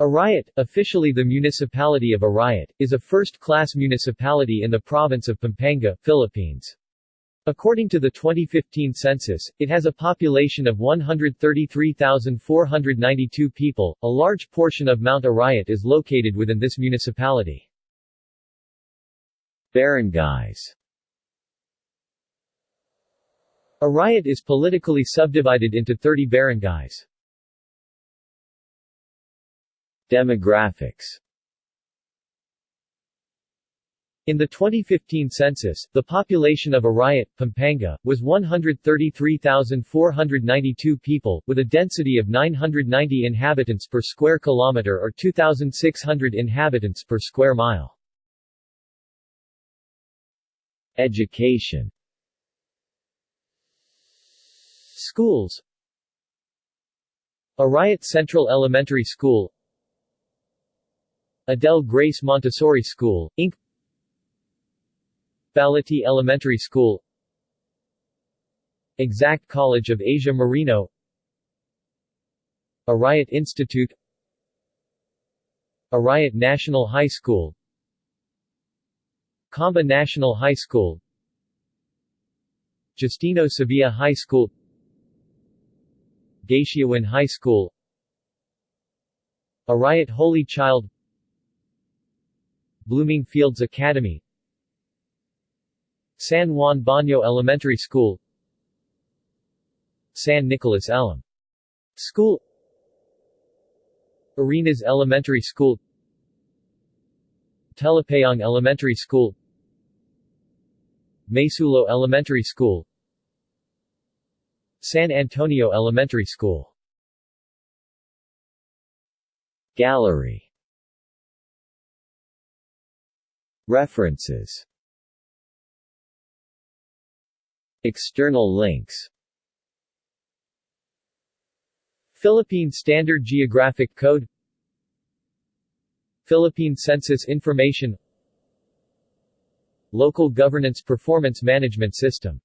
Arayat, officially the municipality of Arayat, is a first-class municipality in the province of Pampanga, Philippines. According to the 2015 census, it has a population of 133,492 people. A large portion of Mount Arayat is located within this municipality. Barangays Arayat is politically subdivided into 30 barangays. Demographics. In the 2015 census, the population of Arayat, Pampanga, was 133,492 people, with a density of 990 inhabitants per square kilometer or 2,600 inhabitants per square mile. Education. Schools. Arayat Central Elementary School Adele Grace Montessori School, Inc. Baliti Elementary School Exact College of Asia Marino Arayat Institute Arayat National High School Camba National High School Justino Sevilla High School Gatiawin High School Arayat Holy Child Blooming Fields Academy. San Juan Baño Elementary School. San Nicolas Elm School. Arenas Elementary School. Telapayong Elementary School. Maysulo Elementary School. San Antonio Elementary School. Gallery References. External links. Philippine Standard Geographic Code. Philippine Census Information. Local Governance Performance Management System